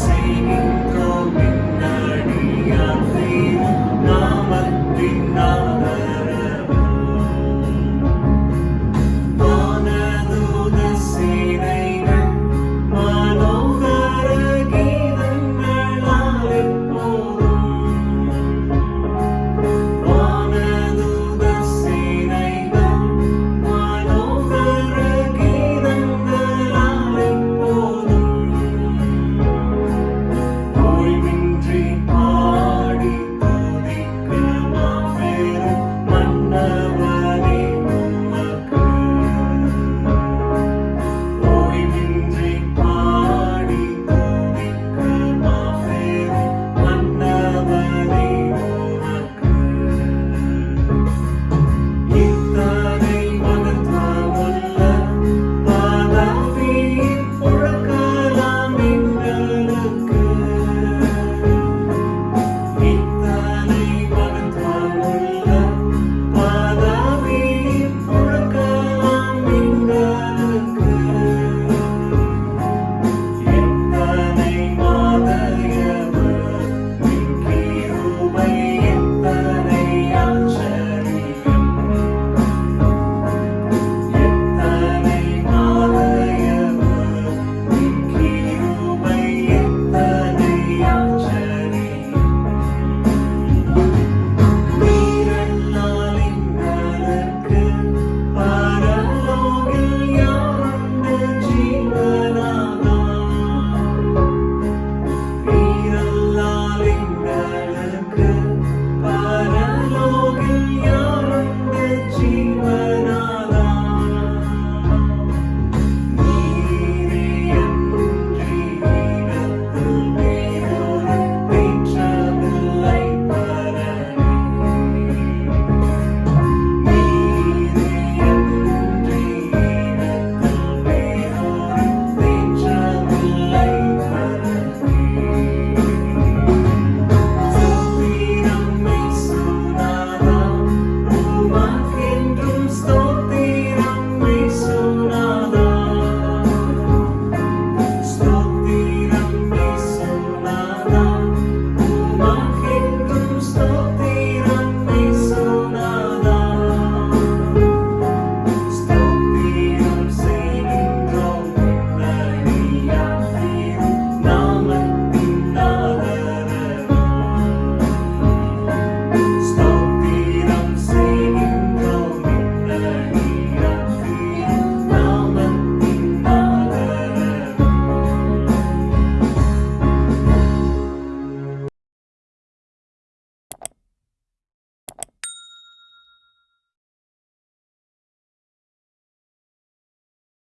singing.